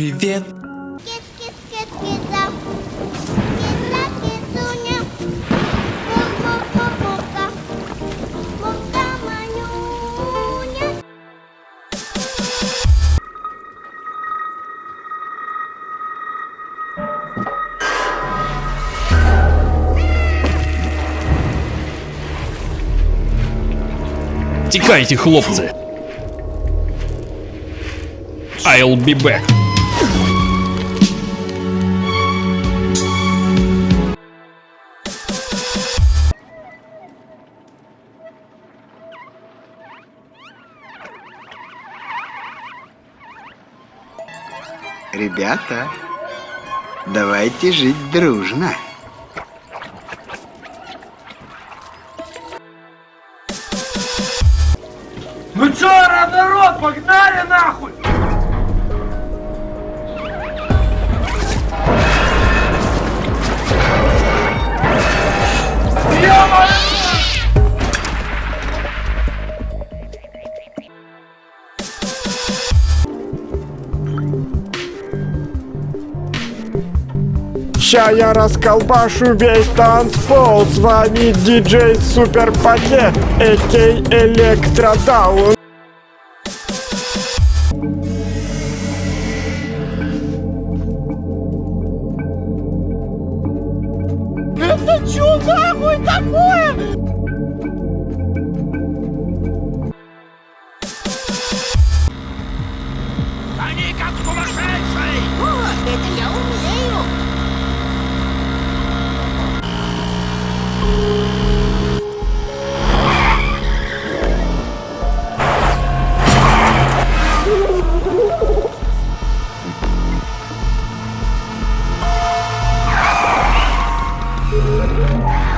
привет. Тікайте, хлопці. I'll be back. Ребята, давайте жить дружно. Ну чё, народ, погнали нахуй! Ща я расколбашу весь танцпол С вами диджей Супер Пакет, Экей Электродаун Это чё нахуй такое? О, это я умею. Música